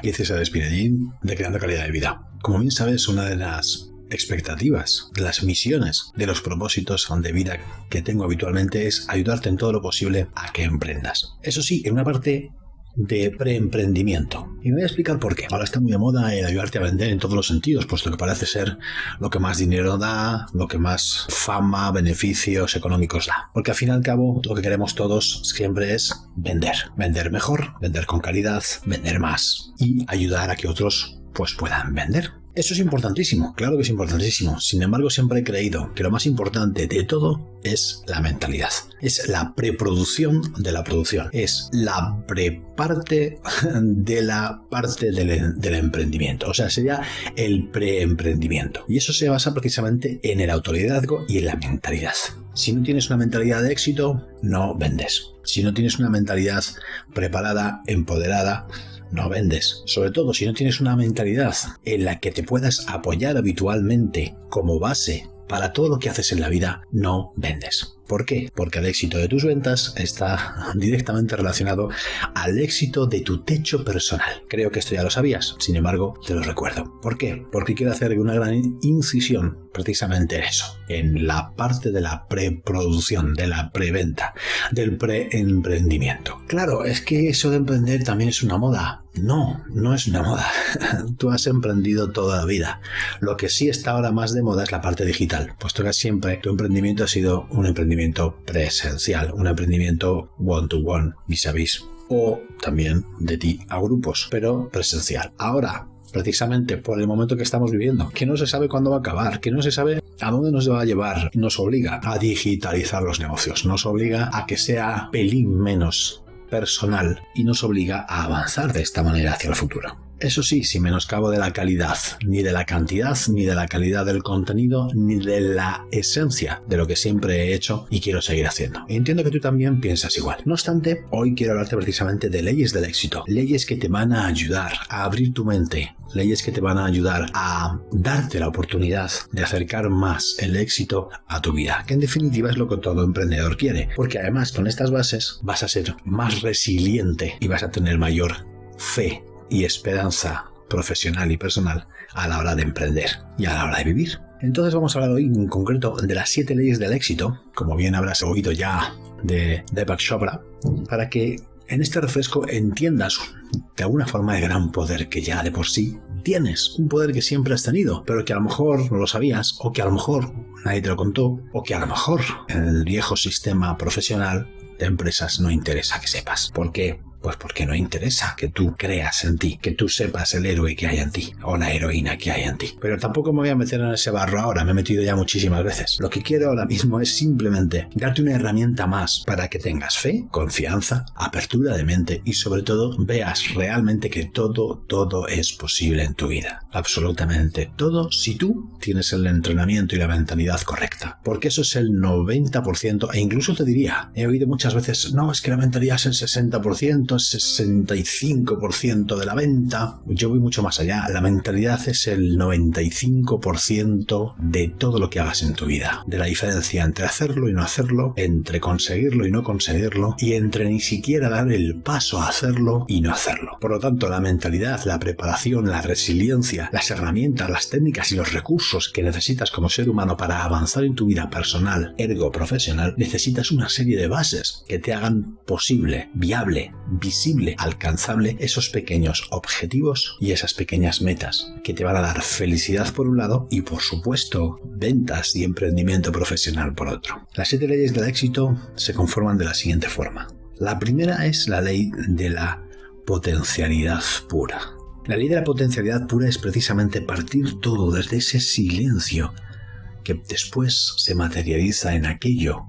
Aquí César Espinellín de Creando Calidad de Vida. Como bien sabes, una de las expectativas, de las misiones, de los propósitos de vida que tengo habitualmente es ayudarte en todo lo posible a que emprendas. Eso sí, en una parte de preemprendimiento. Y me voy a explicar por qué. Ahora está muy de moda el ayudarte a vender en todos los sentidos, puesto que parece ser lo que más dinero da, lo que más fama, beneficios económicos da. Porque al fin y al cabo lo que queremos todos siempre es vender. Vender mejor, vender con calidad, vender más y ayudar a que otros pues puedan vender. Eso es importantísimo, claro que es importantísimo. Sin embargo, siempre he creído que lo más importante de todo es la mentalidad. Es la preproducción de la producción. Es la preparte de la parte del, emprendimiento. O sea, sería el preemprendimiento. Y eso se basa precisamente en el autoliderazgo y en la mentalidad. Si no tienes una mentalidad de éxito, no vendes. Si no tienes una mentalidad preparada, empoderada, no vendes. Sobre todo si no tienes una mentalidad en la que te puedas apoyar habitualmente como base para todo lo que haces en la vida, no vendes. ¿Por qué? Porque el éxito de tus ventas está directamente relacionado al éxito de tu techo personal. Creo que esto ya lo sabías, sin embargo, te lo recuerdo. ¿Por qué? Porque quiero hacer una gran incisión precisamente en eso, en la parte de la preproducción, de la preventa, del preemprendimiento. Claro, es que eso de emprender también es una moda. No, no es una moda. Tú has emprendido toda la vida. Lo que sí está ahora más de moda es la parte digital, puesto que siempre tu emprendimiento ha sido un emprendimiento presencial, un emprendimiento one-to-one, vis a vis, o también de ti a grupos, pero presencial. Ahora, precisamente por el momento que estamos viviendo, que no se sabe cuándo va a acabar, que no se sabe a dónde nos va a llevar, nos obliga a digitalizar los negocios, nos obliga a que sea pelín menos personal y nos obliga a avanzar de esta manera hacia el futuro. Eso sí, sin menoscabo de la calidad, ni de la cantidad, ni de la calidad del contenido, ni de la esencia de lo que siempre he hecho y quiero seguir haciendo. entiendo que tú también piensas igual. No obstante, hoy quiero hablarte precisamente de leyes del éxito, leyes que te van a ayudar a abrir tu mente, leyes que te van a ayudar a darte la oportunidad de acercar más el éxito a tu vida, que en definitiva es lo que todo emprendedor quiere, porque además con estas bases vas a ser más resiliente y vas a tener mayor fe y esperanza profesional y personal a la hora de emprender y a la hora de vivir. Entonces vamos a hablar hoy en concreto de las siete leyes del éxito, como bien habrás oído ya de Deepak Chopra, para que en este refresco entiendas de alguna forma el gran poder que ya de por sí tienes, un poder que siempre has tenido, pero que a lo mejor no lo sabías, o que a lo mejor nadie te lo contó, o que a lo mejor el viejo sistema profesional de empresas no interesa que sepas. ¿Por qué? Pues porque no interesa que tú creas en ti, que tú sepas el héroe que hay en ti o la heroína que hay en ti. Pero tampoco me voy a meter en ese barro ahora, me he metido ya muchísimas veces. Lo que quiero ahora mismo es simplemente darte una herramienta más para que tengas fe, confianza, apertura de mente y sobre todo veas realmente que todo, todo es posible en tu vida. Absolutamente todo si tú tienes el entrenamiento y la mentalidad correcta. Porque eso es el 90% e incluso te diría, he oído muchas veces, no, es que la mentalidad es el 60%, 65% de la venta. Yo voy mucho más allá. La mentalidad es el 95% de todo lo que hagas en tu vida. De la diferencia entre hacerlo y no hacerlo, entre conseguirlo y no conseguirlo, y entre ni siquiera dar el paso a hacerlo y no hacerlo. Por lo tanto, la mentalidad, la preparación, la resiliencia, las herramientas, las técnicas y los recursos que necesitas como ser humano para avanzar en tu vida personal, ergo profesional, necesitas una serie de bases que te hagan posible, viable, visible, alcanzable esos pequeños objetivos y esas pequeñas metas que te van a dar felicidad por un lado y por supuesto ventas y emprendimiento profesional por otro. Las siete leyes del éxito se conforman de la siguiente forma. La primera es la ley de la potencialidad pura. La ley de la potencialidad pura es precisamente partir todo desde ese silencio que después se materializa en aquello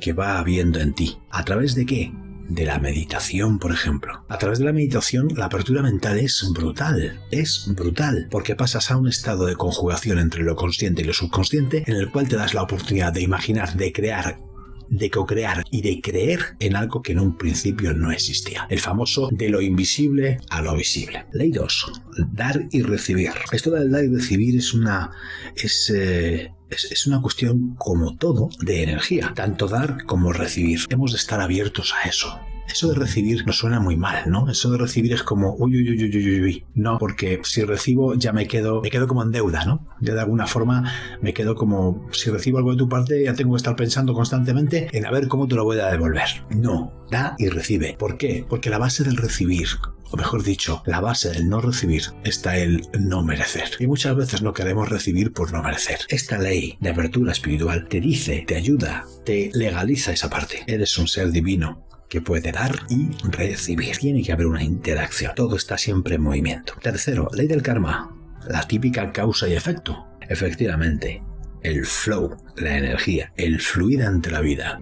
que va habiendo en ti. ¿A través de qué? De la meditación, por ejemplo. A través de la meditación, la apertura mental es brutal, es brutal, porque pasas a un estado de conjugación entre lo consciente y lo subconsciente, en el cual te das la oportunidad de imaginar, de crear de co-crear y de creer en algo que en un principio no existía. El famoso de lo invisible a lo visible. Ley 2. Dar y recibir. Esto del dar y recibir es una... es... Eh, es, una cuestión como todo de energía, tanto dar como recibir. Hemos de estar abiertos a eso Eso de recibir nos suena muy mal, ¿no? Eso de recibir es como, uy, uy, uy, uy, uy, uy. No, porque si recibo ya me quedo, me quedo como en deuda, ¿no? Ya de alguna forma me quedo como, si recibo algo de tu parte, ya tengo que estar pensando constantemente en a ver cómo te lo voy a devolver. No, da y recibe. ¿Por qué? Porque la base del recibir o mejor dicho, la base del no recibir está el no merecer. Y muchas veces no queremos recibir por no merecer. Esta ley de apertura espiritual te dice, te ayuda, te legaliza esa parte. Eres un ser divino que puede dar y recibir. Tiene que haber una interacción. Todo está siempre en movimiento. Tercero, ley del karma. La típica causa y efecto. Efectivamente, el flow, la energía, el fluir ante la vida.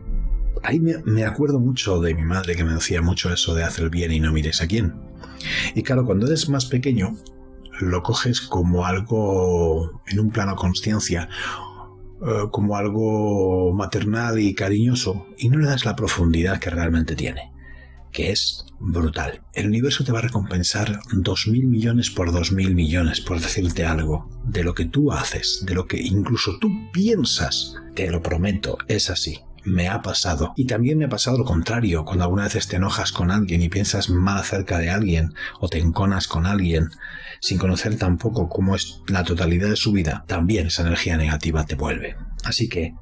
Ahí me, acuerdo mucho de mi madre que me decía mucho eso de hacer el bien y no mires a quién. Y claro, cuando eres más pequeño, lo coges como algo en un plano conciencia eh, como algo maternal y cariñoso y no le das la profundidad que realmente tiene, que es brutal. El universo te va a recompensar dos mil millones por dos mil millones por decirte algo de lo que tú haces, de lo que incluso tú piensas. Te lo prometo, es así me ha pasado. Y también me ha pasado lo contrario, cuando alguna vez te enojas con alguien y piensas mal acerca de alguien o te enconas con alguien sin conocer tampoco cómo es la totalidad de su vida, también esa energía negativa te vuelve. Así que,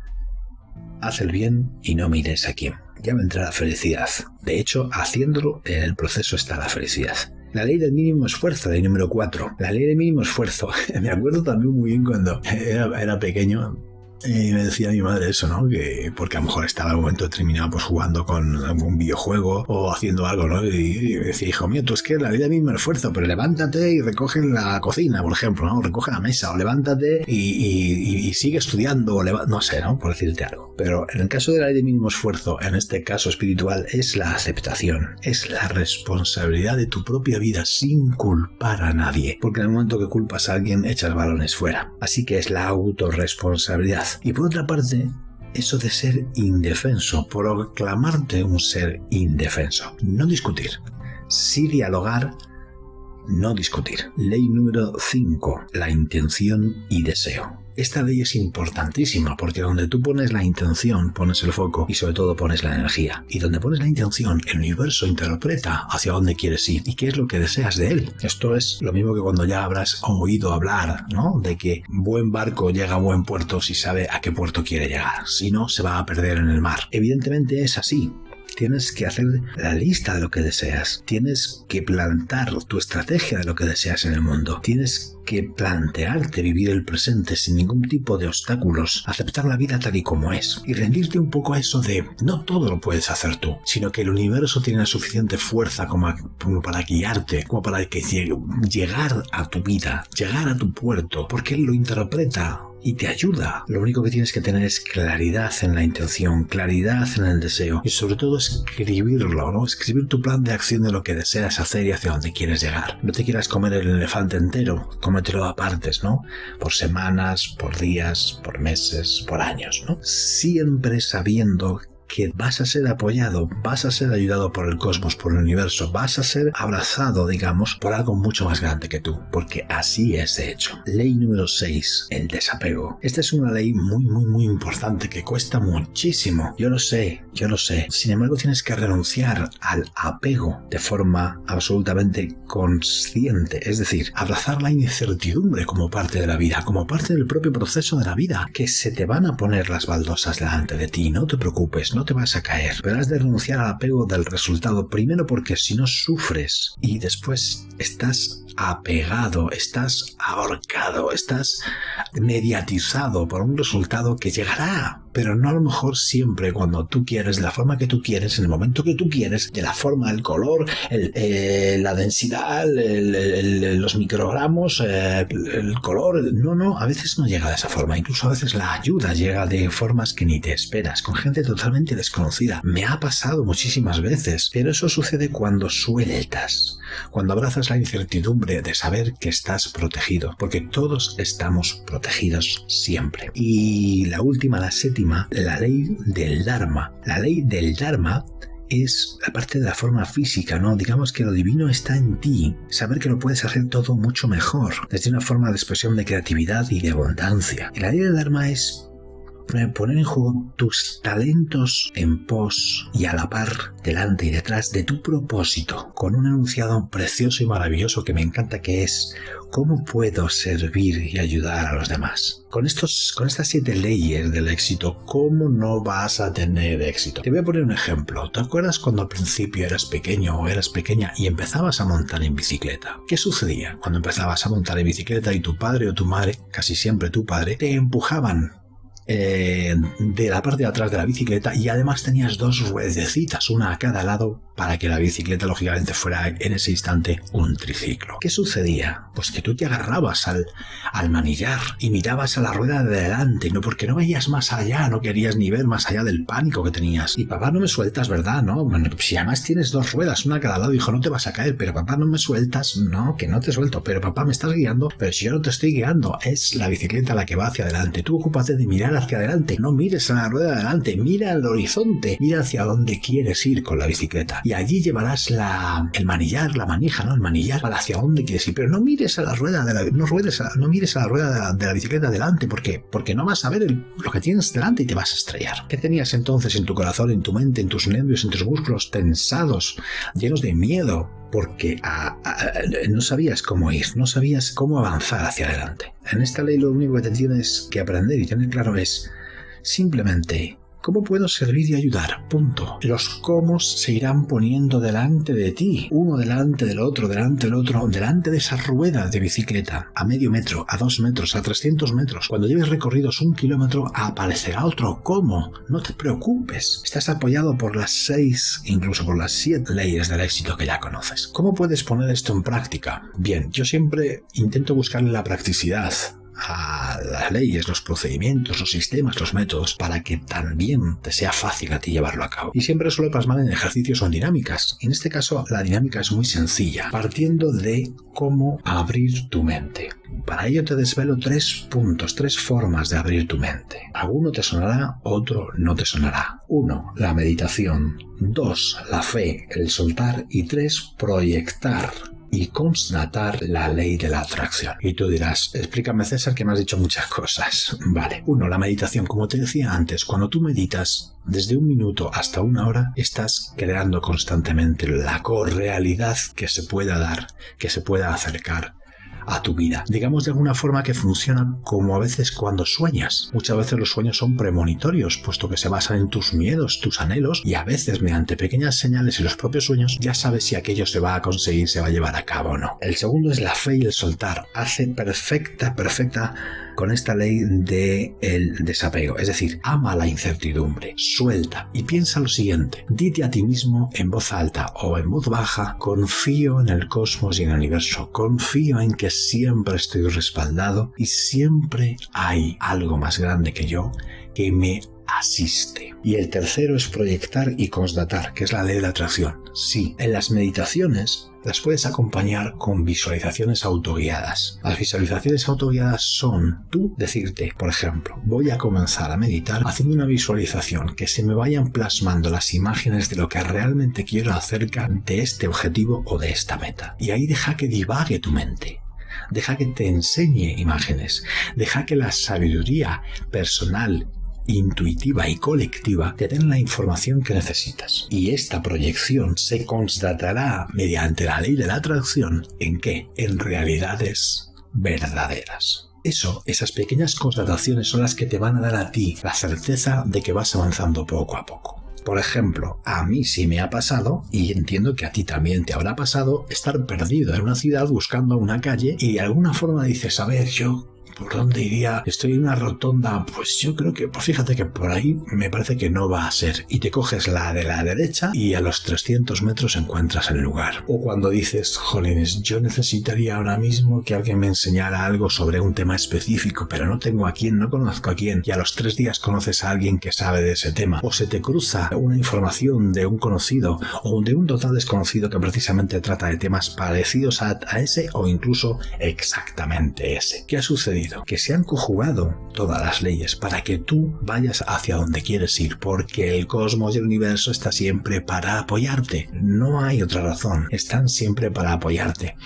haz el bien y no mires a quién. Ya vendrá la felicidad. De hecho, haciéndolo en el proceso está la felicidad. La ley del mínimo esfuerzo, ley número 4. La ley del mínimo esfuerzo. Me acuerdo también muy bien cuando era, era pequeño, y me decía mi madre eso, ¿no? Que porque a lo mejor estaba en un momento determinado pues jugando con algún videojuego o haciendo algo, ¿no? Y, me decía, hijo mío, tú es que la vida misma esfuerzo, pero levántate y recoge la cocina, por ejemplo, ¿no? Recoge la mesa o levántate y, sigue estudiando o no sé, ¿no? Por decirte algo. Pero en el caso de la ley de mínimo esfuerzo, en este caso espiritual, es la aceptación, es la responsabilidad de tu propia vida sin culpar a nadie. Porque en el momento que culpas a alguien, echas balones fuera. Así que es la autorresponsabilidad. Y por otra parte, eso de ser indefenso, proclamarte un ser indefenso. No discutir, sí dialogar, no discutir. Ley número 5, la intención y deseo. Esta ley es importantísima porque donde tú pones la intención, pones el foco y sobre todo pones la energía. Y donde pones la intención, el universo interpreta hacia dónde quieres ir y qué es lo que deseas de él. Esto es lo mismo que cuando ya habrás oído hablar, ¿no? De que buen barco llega a buen puerto si sabe a qué puerto quiere llegar. Si no, se va a perder en el mar. Evidentemente es así. Tienes que hacer la lista de lo que deseas. Tienes que plantar tu estrategia de lo que deseas en el mundo. Tienes que plantearte vivir el presente sin ningún tipo de obstáculos, aceptar la vida tal y como es y rendirte un poco a eso de no todo lo puedes hacer tú, sino que el universo tiene la suficiente fuerza como, para guiarte, como para que llegar a tu vida, llegar a tu puerto, porque él lo interpreta y te ayuda. Lo único que tienes que tener es claridad en la intención, claridad en el deseo y sobre todo escribirlo, ¿no? Escribir tu plan de acción de lo que deseas hacer y hacia dónde quieres llegar. No te quieras comer el elefante entero, cómetelo a partes, ¿no? Por semanas, por días, por meses, por años, ¿no? Siempre sabiendo que vas a ser apoyado, vas a ser ayudado por el cosmos, por el universo, vas a ser abrazado, digamos, por algo mucho más grande que tú, porque así es de hecho. Ley número 6, el desapego. Esta es una ley muy, muy, muy importante que cuesta muchísimo. Yo lo sé, yo lo sé. Sin embargo, tienes que renunciar al apego de forma absolutamente consciente, es decir, abrazar la incertidumbre como parte de la vida, como parte del propio proceso de la vida, que se te van a poner las baldosas delante de ti, no te preocupes, no te vas a caer, pero has de renunciar al apego del resultado, primero porque si no sufres y después estás apegado, estás ahorcado, estás mediatizado por un resultado que llegará, pero no a lo mejor siempre cuando tú quieres, de la forma que tú quieres, en el momento que tú quieres, de la forma, el color, eh, la densidad, los microgramos, eh, el color. No, no, a veces no llega de esa forma. Incluso a veces la ayuda llega de formas que ni te esperas, con gente totalmente desconocida. Me ha pasado muchísimas veces, pero eso sucede cuando sueltas, cuando abrazas la incertidumbre de saber que estás protegido, porque todos estamos protegidos siempre. Y la última, la séptima, la ley del Dharma. La ley del Dharma es la parte de la forma física, ¿no? Digamos que lo divino está en ti. Saber que lo puedes hacer todo mucho mejor, desde una forma de expresión de creatividad y de abundancia. Y la ley del Dharma es poner en juego tus talentos en pos y a la par, delante y detrás de tu propósito, con un enunciado precioso y maravilloso que me encanta que es ¿cómo puedo servir y ayudar a los demás? Con, estos, con estas siete leyes del éxito, ¿cómo no vas a tener éxito? Te voy a poner un ejemplo. ¿Te acuerdas cuando al principio eras pequeño o eras pequeña y empezabas a montar en bicicleta? ¿Qué sucedía cuando empezabas a montar en bicicleta y tu padre o tu madre, casi siempre tu padre, te empujaban eh, de la parte de atrás de la bicicleta y además tenías dos ruedecitas, una a cada lado, para que la bicicleta lógicamente fuera en ese instante un triciclo. ¿Qué sucedía? Pues que tú te agarrabas al, al manillar y mirabas a la rueda de delante, no porque no veías más allá, no querías ni ver más allá del pánico que tenías. Y papá, no me sueltas, ¿verdad? No, si además tienes dos ruedas, una a cada lado, dijo, no te vas a caer, pero papá, no me sueltas, no, que no te suelto, pero papá, me estás guiando, pero si yo no te estoy guiando, es la bicicleta la que va hacia adelante. Tú ocúpate de mirar hacia adelante, no mires a la rueda de adelante, mira al horizonte, mira hacia dónde quieres ir con la bicicleta. Y allí llevarás la, el manillar, la manija, ¿no? El manillar para hacia dónde quieres ir. Pero no mires a la rueda de la, no, ruedes no mires a la rueda de la, bicicleta delante, porque Porque no vas a ver lo que tienes delante y te vas a estrellar. ¿Qué tenías entonces en tu corazón, en tu mente, en tus nervios, en tus músculos tensados, llenos de miedo? Porque no sabías cómo ir, no sabías cómo avanzar hacia adelante. En esta ley lo único que te tienes que aprender y tener claro es simplemente ¿Cómo puedo servir y ayudar? Punto. Los cómo se irán poniendo delante de ti, uno delante del otro, delante del otro, delante de esa rueda de bicicleta, a medio metro, a dos metros, a 300 metros. Cuando lleves recorridos un kilómetro, aparecerá otro cómo. No te preocupes. Estás apoyado por las seis, incluso por las siete leyes del éxito que ya conoces. ¿Cómo puedes poner esto en práctica? Bien, yo siempre intento buscarle la practicidad a las leyes, los procedimientos, los sistemas, los métodos, para que también te sea fácil a ti llevarlo a cabo. Y siempre suelo plasmar en ejercicios o en dinámicas. En este caso, la dinámica es muy sencilla, partiendo de cómo abrir tu mente. Para ello te desvelo tres puntos, tres formas de abrir tu mente. Alguno te sonará, otro no te sonará. Uno, la meditación. Dos, la fe, el soltar. Y tres, proyectar y constatar la ley de la atracción. Y tú dirás, explícame César que me has dicho muchas cosas. Vale, uno, la meditación, como te decía antes, cuando tú meditas, desde un minuto hasta una hora, estás creando constantemente la correalidad que se pueda dar, que se pueda acercar a tu vida. Digamos de alguna forma que funciona como a veces cuando sueñas. Muchas veces los sueños son premonitorios, puesto que se basan en tus miedos, tus anhelos, y a veces mediante pequeñas señales en los propios sueños ya sabes si aquello se va a conseguir, se va a llevar a cabo o no. El segundo es la fe y el soltar. Hace perfecta, perfecta con esta ley de el desapego, es decir, ama la incertidumbre, suelta y piensa lo siguiente, dite a ti mismo en voz alta o en voz baja, confío en el cosmos y en el universo, confío en que siempre estoy respaldado y siempre hay algo más grande que yo que me asiste. Y el tercero es proyectar y constatar, que es la ley de la atracción. Sí, en las meditaciones las puedes acompañar con visualizaciones autoguiadas. Las visualizaciones autoguiadas son tú decirte, por ejemplo, voy a comenzar a meditar haciendo una visualización que se me vayan plasmando las imágenes de lo que realmente quiero acerca de este objetivo o de esta meta. Y ahí deja que divague tu mente. Deja que te enseñe imágenes. Deja que la sabiduría personal intuitiva y colectiva te den la información que necesitas. Y esta proyección se constatará mediante la ley de la atracción en que en realidades verdaderas. Eso, esas pequeñas constataciones son las que te van a dar a ti la certeza de que vas avanzando poco a poco. Por ejemplo, a mí sí me ha pasado, y entiendo que a ti también te habrá pasado, estar perdido en una ciudad buscando una calle y de alguna forma dices, a ver, yo ¿Por dónde iría? Estoy en una rotonda. Pues yo creo que, pues fíjate que por ahí me parece que no va a ser. Y te coges la de la derecha y a los 300 metros encuentras el lugar. O cuando dices, jolines, yo necesitaría ahora mismo que alguien me enseñara algo sobre un tema específico, pero no tengo a quién, no conozco a quién. Y a los tres días conoces a alguien que sabe de ese tema. O se te cruza una información de un conocido o de un total desconocido que precisamente trata de temas parecidos a, a ese o incluso exactamente ese. ¿Qué ha sucedido? Que se han conjugado todas las leyes para que tú vayas hacia donde quieres ir, porque el cosmos y el universo está siempre para apoyarte. No hay otra razón, están siempre para apoyarte.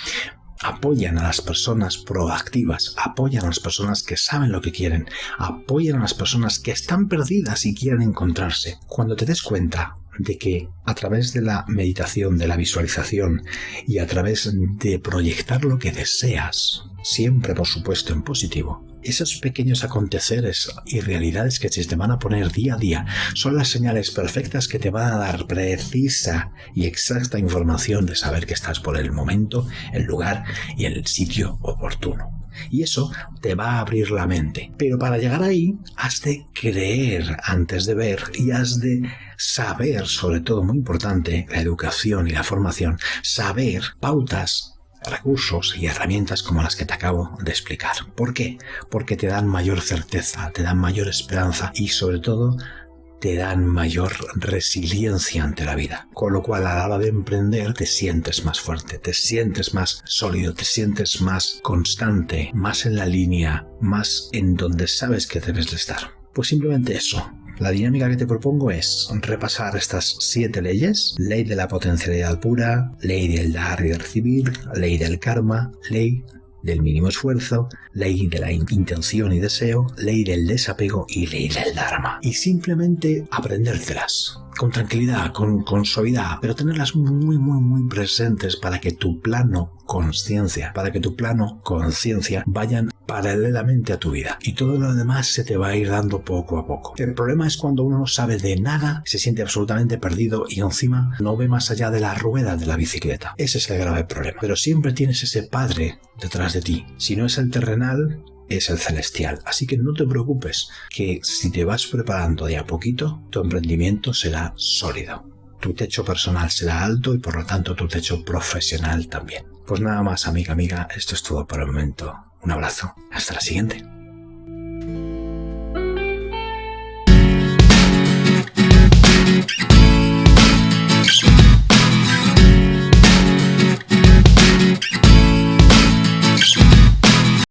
apoyan a las personas proactivas, apoyan a las personas que saben lo que quieren, apoyan a las personas que están perdidas y quieren encontrarse. Cuando te des cuenta de que a través de la meditación, de la visualización y a través de proyectar lo que deseas, siempre por supuesto en positivo, esos pequeños aconteceres y realidades que se te van a poner día a día son las señales perfectas que te van a dar precisa y exacta información de saber que estás por el momento, el lugar y el sitio oportuno. Y eso te va a abrir la mente. Pero para llegar ahí has de creer antes de ver y has de saber, sobre todo muy importante, la educación y la formación, saber pautas recursos y herramientas como las que te acabo de explicar. ¿Por qué? Porque te dan mayor certeza, te dan mayor esperanza y sobre todo te dan mayor resiliencia ante la vida. Con lo cual a la hora de emprender te sientes más fuerte, te sientes más sólido, te sientes más constante, más en la línea, más en donde sabes que debes de estar. Pues simplemente eso, la dinámica que te propongo es repasar estas siete leyes. Ley de la potencialidad pura, ley del dar y recibir, ley del karma, ley del mínimo esfuerzo, ley de la intención y deseo, ley del desapego y ley del dharma. Y simplemente aprendértelas con tranquilidad, con, con suavidad, pero tenerlas muy, muy, muy presentes para que tu plano conciencia, para que tu plano conciencia vayan paralelamente a tu vida y todo lo demás se te va a ir dando poco a poco. El problema es cuando uno no sabe de nada, se siente absolutamente perdido y encima no ve más allá de la rueda de la bicicleta. Ese es el grave problema. Pero siempre tienes ese padre detrás de ti. Si no es el terrenal, es el celestial. Así que no te preocupes, que si te vas preparando de a poquito, tu emprendimiento será sólido. Tu techo personal será alto y por lo tanto tu techo profesional también. Pues nada más, amiga, amiga, esto es todo por el momento. Un abrazo. Hasta la siguiente.